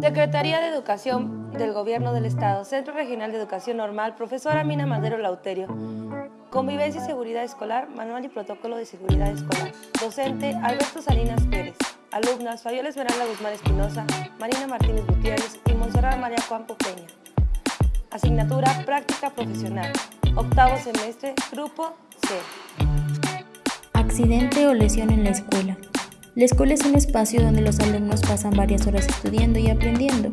Secretaría de Educación del Gobierno del Estado, Centro Regional de Educación Normal, profesora Mina Madero Lauterio. Convivencia y Seguridad Escolar, Manual y Protocolo de Seguridad Escolar. Docente, Alberto Salinas Pérez. Alumnas, Fabiola Esmeralda Guzmán Espinosa, Marina Martínez Gutiérrez y Monserrat María Campo Peña. Asignatura Práctica Profesional. Octavo semestre, Grupo C. Accidente o lesión en la escuela. La escuela es un espacio donde los alumnos pasan varias horas estudiando y aprendiendo,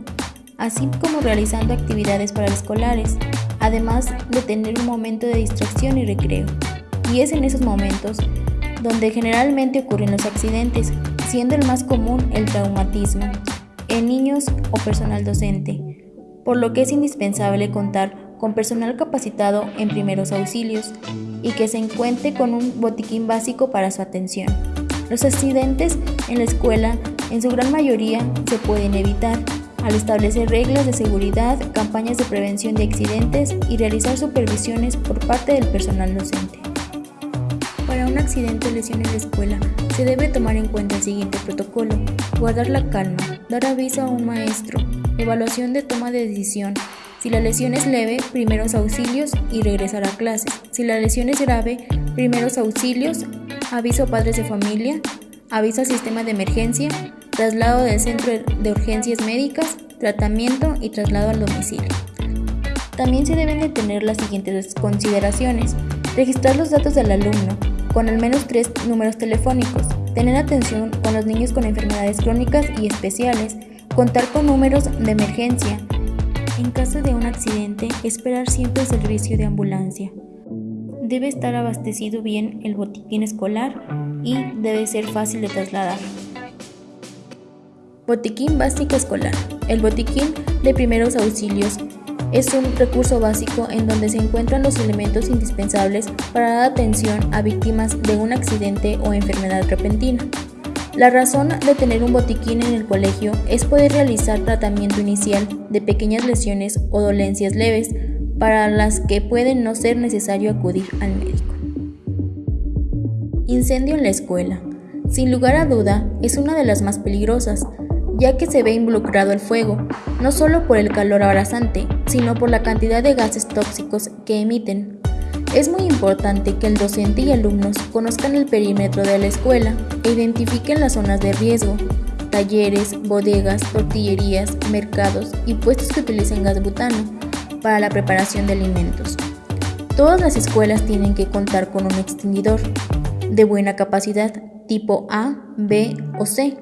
así como realizando actividades paraescolares, además de tener un momento de distracción y recreo. Y es en esos momentos donde generalmente ocurren los accidentes, siendo el más común el traumatismo en niños o personal docente, por lo que es indispensable contar con personal capacitado en primeros auxilios y que se encuentre con un botiquín básico para su atención. Los accidentes en la escuela en su gran mayoría se pueden evitar al establecer reglas de seguridad, campañas de prevención de accidentes y realizar supervisiones por parte del personal docente. Para un accidente o lesión en la escuela, se debe tomar en cuenta el siguiente protocolo. Guardar la calma, dar aviso a un maestro, evaluación de toma de decisión. Si la lesión es leve, primeros auxilios y regresar a clases. Si la lesión es grave, primeros auxilios, aviso a padres de familia, aviso al sistema de emergencia, traslado del centro de urgencias médicas, tratamiento y traslado al domicilio. También se deben de tener las siguientes consideraciones. Registrar los datos del alumno, con al menos tres números telefónicos, tener atención con los niños con enfermedades crónicas y especiales, contar con números de emergencia. En caso de un accidente, esperar siempre el servicio de ambulancia. Debe estar abastecido bien el botiquín escolar y debe ser fácil de trasladar. Botiquín básico escolar. El botiquín de primeros auxilios es un recurso básico en donde se encuentran los elementos indispensables para dar atención a víctimas de un accidente o enfermedad repentina. La razón de tener un botiquín en el colegio es poder realizar tratamiento inicial de pequeñas lesiones o dolencias leves para las que puede no ser necesario acudir al médico. Incendio en la escuela. Sin lugar a duda, es una de las más peligrosas, ya que se ve involucrado el fuego, no solo por el calor abrasante, sino por la cantidad de gases tóxicos que emiten. Es muy importante que el docente y alumnos conozcan el perímetro de la escuela e identifiquen las zonas de riesgo, talleres, bodegas, tortillerías, mercados y puestos que utilicen gas butano, para la preparación de alimentos. Todas las escuelas tienen que contar con un extinguidor de buena capacidad tipo A, B o C,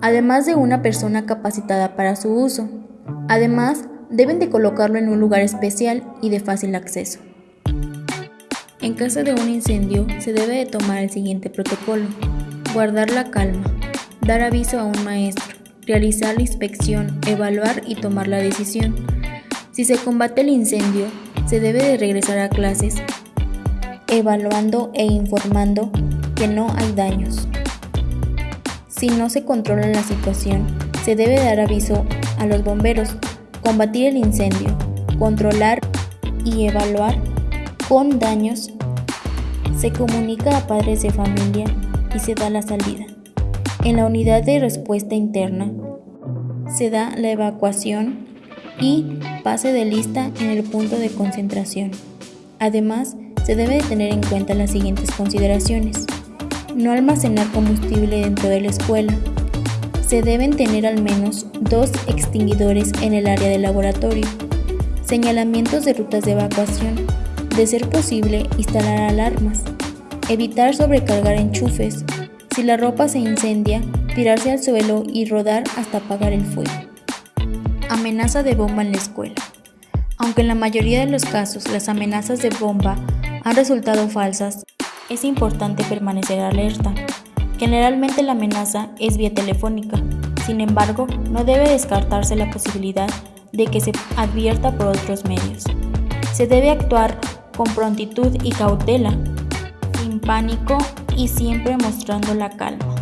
además de una persona capacitada para su uso. Además, deben de colocarlo en un lugar especial y de fácil acceso. En caso de un incendio, se debe de tomar el siguiente protocolo. Guardar la calma, dar aviso a un maestro, realizar la inspección, evaluar y tomar la decisión. Si se combate el incendio, se debe de regresar a clases evaluando e informando que no hay daños. Si no se controla la situación, se debe dar aviso a los bomberos, combatir el incendio, controlar y evaluar con daños. Se comunica a padres de familia y se da la salida. En la unidad de respuesta interna se da la evacuación y pase de lista en el punto de concentración. Además, se debe de tener en cuenta las siguientes consideraciones. No almacenar combustible dentro de la escuela. Se deben tener al menos dos extinguidores en el área del laboratorio. Señalamientos de rutas de evacuación. De ser posible, instalar alarmas. Evitar sobrecargar enchufes. Si la ropa se incendia, tirarse al suelo y rodar hasta apagar el fuego. Amenaza de bomba en la escuela. Aunque en la mayoría de los casos las amenazas de bomba han resultado falsas, es importante permanecer alerta. Generalmente la amenaza es vía telefónica, sin embargo, no debe descartarse la posibilidad de que se advierta por otros medios. Se debe actuar con prontitud y cautela, sin pánico y siempre mostrando la calma.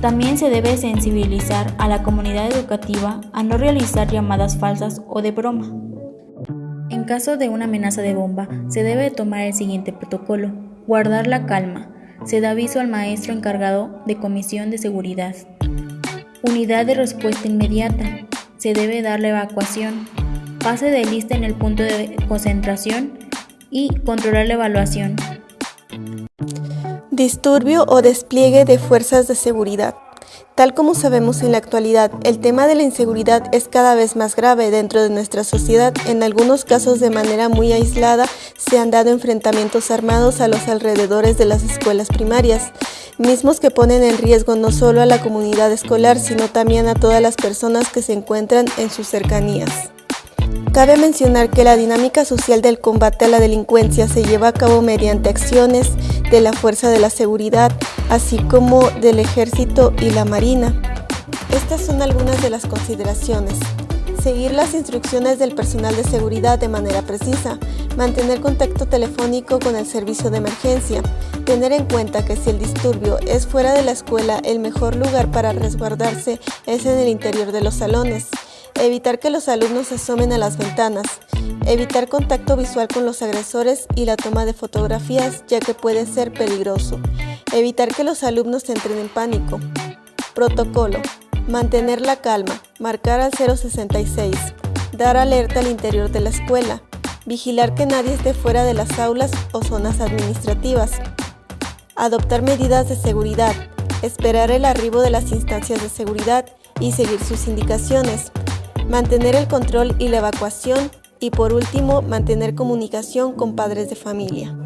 También se debe sensibilizar a la comunidad educativa a no realizar llamadas falsas o de broma. En caso de una amenaza de bomba, se debe tomar el siguiente protocolo. Guardar la calma. Se da aviso al maestro encargado de comisión de seguridad. Unidad de respuesta inmediata. se debe dar la evacuación, pase de lista en el punto de concentración y controlar la evaluación. Disturbio o despliegue de fuerzas de seguridad. Tal como sabemos en la actualidad, el tema de la inseguridad es cada vez más grave dentro de nuestra sociedad. En algunos casos de manera muy aislada se han dado enfrentamientos armados a los alrededores de las escuelas primarias, mismos que ponen en riesgo no solo a la comunidad escolar, sino también a todas las personas que se encuentran en sus cercanías. Cabe mencionar que la dinámica social del combate a la delincuencia se lleva a cabo mediante acciones de la Fuerza de la Seguridad, así como del Ejército y la Marina. Estas son algunas de las consideraciones. Seguir las instrucciones del personal de seguridad de manera precisa, mantener contacto telefónico con el servicio de emergencia, tener en cuenta que si el disturbio es fuera de la escuela, el mejor lugar para resguardarse es en el interior de los salones, evitar que los alumnos asomen a las ventanas, evitar contacto visual con los agresores y la toma de fotografías ya que puede ser peligroso, evitar que los alumnos entren en pánico. Protocolo. Mantener la calma, marcar al 066, dar alerta al interior de la escuela, vigilar que nadie esté fuera de las aulas o zonas administrativas, adoptar medidas de seguridad, esperar el arribo de las instancias de seguridad y seguir sus indicaciones, mantener el control y la evacuación y por último, mantener comunicación con padres de familia.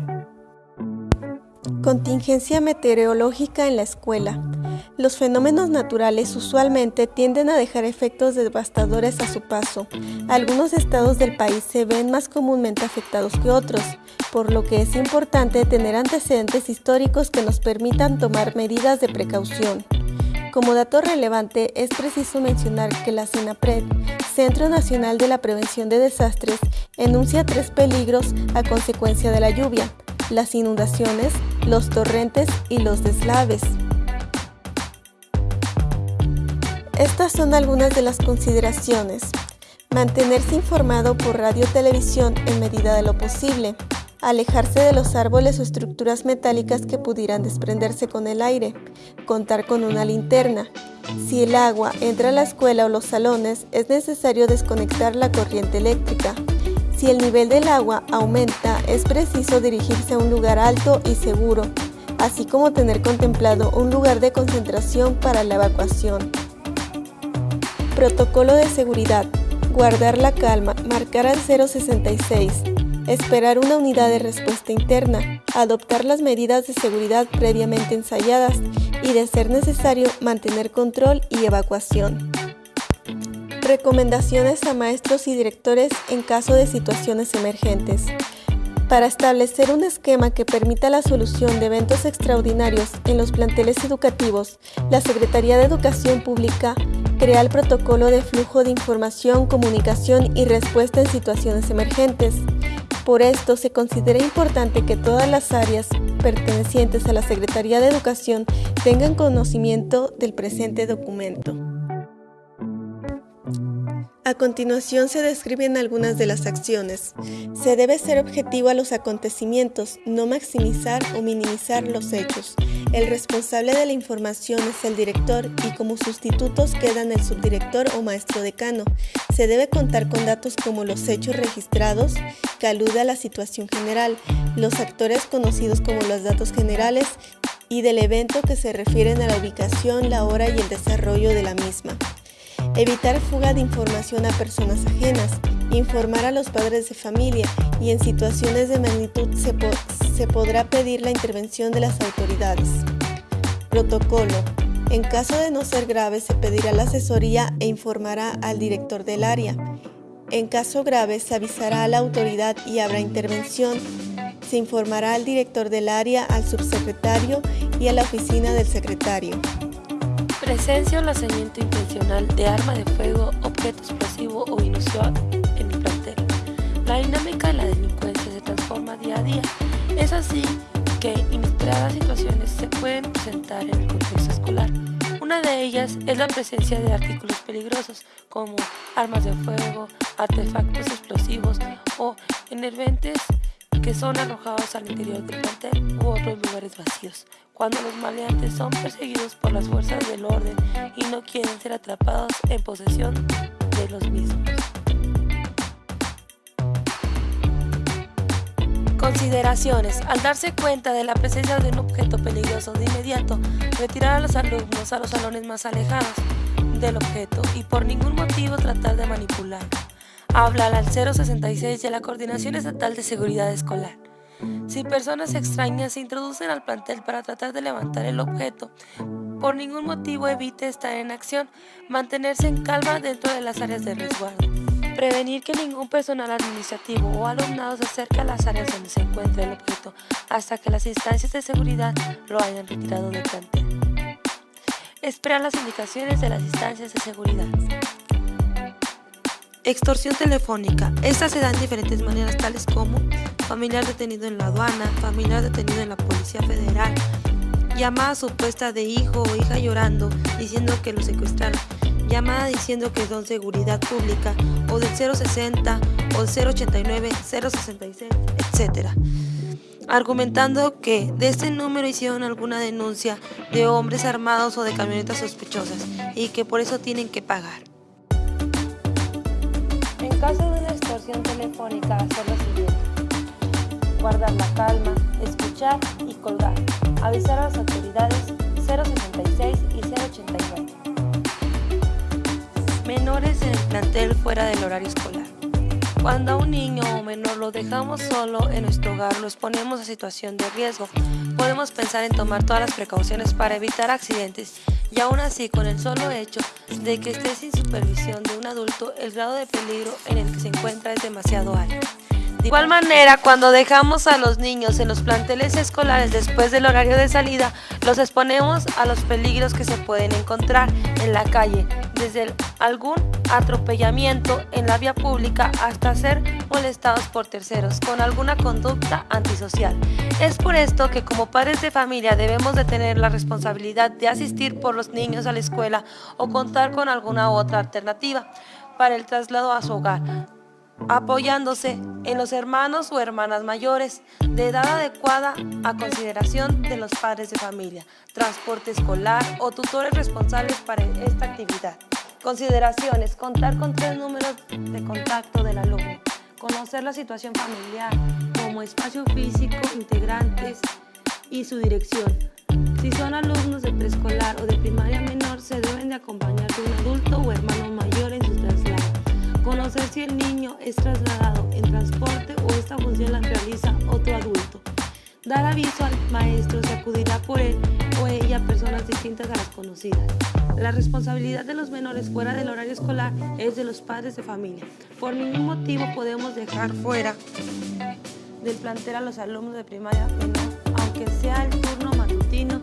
Contingencia meteorológica en la escuela. Los fenómenos naturales usualmente tienden a dejar efectos devastadores a su paso. Algunos estados del país se ven más comúnmente afectados que otros, por lo que es importante tener antecedentes históricos que nos permitan tomar medidas de precaución. Como dato relevante, es preciso mencionar que la CENAPRED, Centro Nacional de la Prevención de Desastres, enuncia tres peligros a consecuencia de la lluvia, las inundaciones, los torrentes y los deslaves. Estas son algunas de las consideraciones. Mantenerse informado por radio televisión en medida de lo posible alejarse de los árboles o estructuras metálicas que pudieran desprenderse con el aire, contar con una linterna. Si el agua entra a la escuela o los salones, es necesario desconectar la corriente eléctrica. Si el nivel del agua aumenta, es preciso dirigirse a un lugar alto y seguro, así como tener contemplado un lugar de concentración para la evacuación. Protocolo de seguridad. Guardar la calma. Marcar al 066 esperar una unidad de respuesta interna, adoptar las medidas de seguridad previamente ensayadas y, de ser necesario, mantener control y evacuación. Recomendaciones a maestros y directores en caso de situaciones emergentes. Para establecer un esquema que permita la solución de eventos extraordinarios en los planteles educativos, la Secretaría de Educación Pública crea el protocolo de flujo de información, comunicación y respuesta en situaciones emergentes. Por esto, se considera importante que todas las áreas pertenecientes a la Secretaría de Educación tengan conocimiento del presente documento. A continuación se describen algunas de las acciones. Se debe ser objetivo a los acontecimientos, no maximizar o minimizar los hechos. El responsable de la información es el director y como sustitutos quedan el subdirector o maestro decano. Se debe contar con datos como los hechos registrados, que alude a la situación general, los actores conocidos como los datos generales y del evento que se refieren a la ubicación, la hora y el desarrollo de la misma. Evitar fuga de información a personas ajenas, informar a los padres de familia y en situaciones de magnitud se, se podrá pedir la intervención de las autoridades. Protocolo. En caso de no ser grave se pedirá la asesoría e informará al director del área. En caso grave se avisará a la autoridad y habrá intervención. Se informará al director del área, al subsecretario y a la oficina del secretario. Presencia o lanzamiento intencional de arma de fuego, objeto explosivo o inusual en el plantel. La dinámica de la delincuencia se transforma día a día. Es así que inesperadas situaciones se pueden presentar en el contexto escolar. Una de ellas es la presencia de artículos peligrosos como armas de fuego, artefactos explosivos o enerventes que son arrojados al interior del plantel u otros lugares vacíos, cuando los maleantes son perseguidos por las fuerzas del orden y no quieren ser atrapados en posesión de los mismos. Consideraciones. Al darse cuenta de la presencia de un objeto peligroso de inmediato, retirar a los alumnos a los salones más alejados del objeto y por ningún motivo tratar de manipularlo. Hablar al 066 de la Coordinación Estatal de Seguridad Escolar. Si personas extrañas se introducen al plantel para tratar de levantar el objeto, por ningún motivo evite estar en acción, mantenerse en calma dentro de las áreas de resguardo. Prevenir que ningún personal administrativo o alumnado se acerque a las áreas donde se encuentra el objeto hasta que las instancias de seguridad lo hayan retirado del plantel. Esperar las indicaciones de las instancias de seguridad. Extorsión telefónica. Esta se da en diferentes maneras tales como familiar detenido en la aduana, familiar detenido en la Policía Federal, llamada supuesta de hijo o hija llorando diciendo que lo secuestraron, llamada diciendo que son seguridad pública o del 060 o 089, 066, etc. Argumentando que de este número hicieron alguna denuncia de hombres armados o de camionetas sospechosas y que por eso tienen que pagar. En caso de una extorsión telefónica, hacer lo siguiente. Guardar la calma, escuchar y colgar. Avisar a las autoridades 066 y 089. Menores en el plantel fuera del horario escolar. Cuando a un niño o menor lo dejamos solo en nuestro hogar, lo exponemos a situación de riesgo. Podemos pensar en tomar todas las precauciones para evitar accidentes y aún así con el solo hecho de que esté sin supervisión de un adulto, el grado de peligro en el que se encuentra es demasiado alto. De igual manera, cuando dejamos a los niños en los planteles escolares después del horario de salida, los exponemos a los peligros que se pueden encontrar en la calle, desde algún atropellamiento en la vía pública hasta ser molestados por terceros con alguna conducta antisocial. Es por esto que como padres de familia debemos de tener la responsabilidad de asistir por los niños a la escuela o contar con alguna otra alternativa para el traslado a su hogar apoyándose en los hermanos o hermanas mayores de edad adecuada a consideración de los padres de familia, transporte escolar o tutores responsables para esta actividad. Consideraciones, contar con tres números de contacto del alumno, conocer la situación familiar como espacio físico, integrantes y su dirección. Si son alumnos de preescolar o de primaria menor, se deben de acompañar de un adulto o hermano mayor en su traslado. Conocer si el niño es trasladado en transporte o esta función la realiza otro adulto. Dar aviso al maestro si acudirá por él o ella a distintas a las conocidas. La responsabilidad de los menores fuera del horario escolar es de los padres de familia. Por ningún motivo podemos dejar fuera del plantel a los alumnos de primaria aunque sea el turno matutino